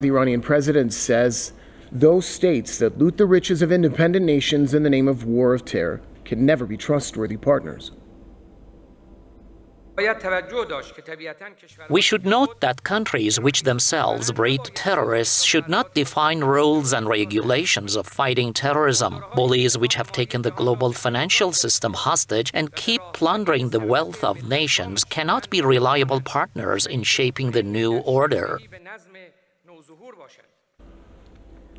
The Iranian president says those states that loot the riches of independent nations in the name of war of terror can never be trustworthy partners. We should note that countries which themselves breed terrorists should not define rules and regulations of fighting terrorism. Bullies which have taken the global financial system hostage and keep plundering the wealth of nations cannot be reliable partners in shaping the new order.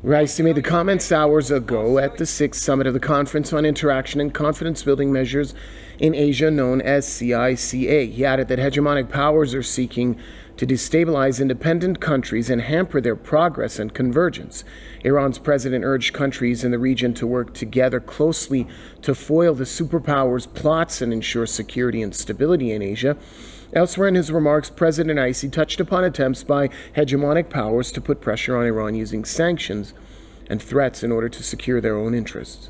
Raisi made the comments hours ago at the sixth summit of the Conference on Interaction and Confidence Building Measures in Asia, known as CICA. He added that hegemonic powers are seeking to destabilize independent countries and hamper their progress and convergence. Iran's president urged countries in the region to work together closely to foil the superpowers' plots and ensure security and stability in Asia. Elsewhere in his remarks, President Raisi touched upon attempts by hegemonic powers to put pressure on Iran using sanctions and threats in order to secure their own interests.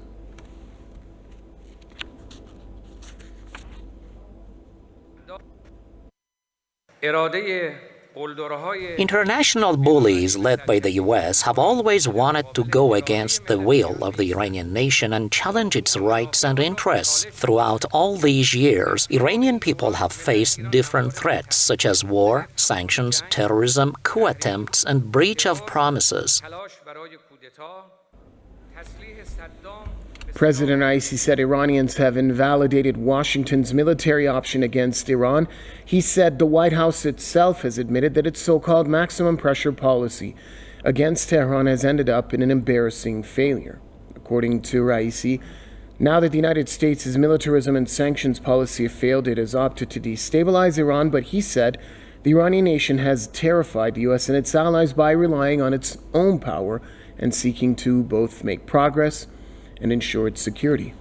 International bullies led by the US have always wanted to go against the will of the Iranian nation and challenge its rights and interests. Throughout all these years, Iranian people have faced different threats such as war, sanctions, terrorism, coup attempts, and breach of promises. President Raisi said Iranians have invalidated Washington's military option against Iran. He said the White House itself has admitted that its so called maximum pressure policy against Tehran has ended up in an embarrassing failure. According to Raisi, now that the United States' militarism and sanctions policy have failed, it has opted to destabilize Iran, but he said the Iranian nation has terrified the U.S. and its allies by relying on its own power and seeking to both make progress and ensure its security.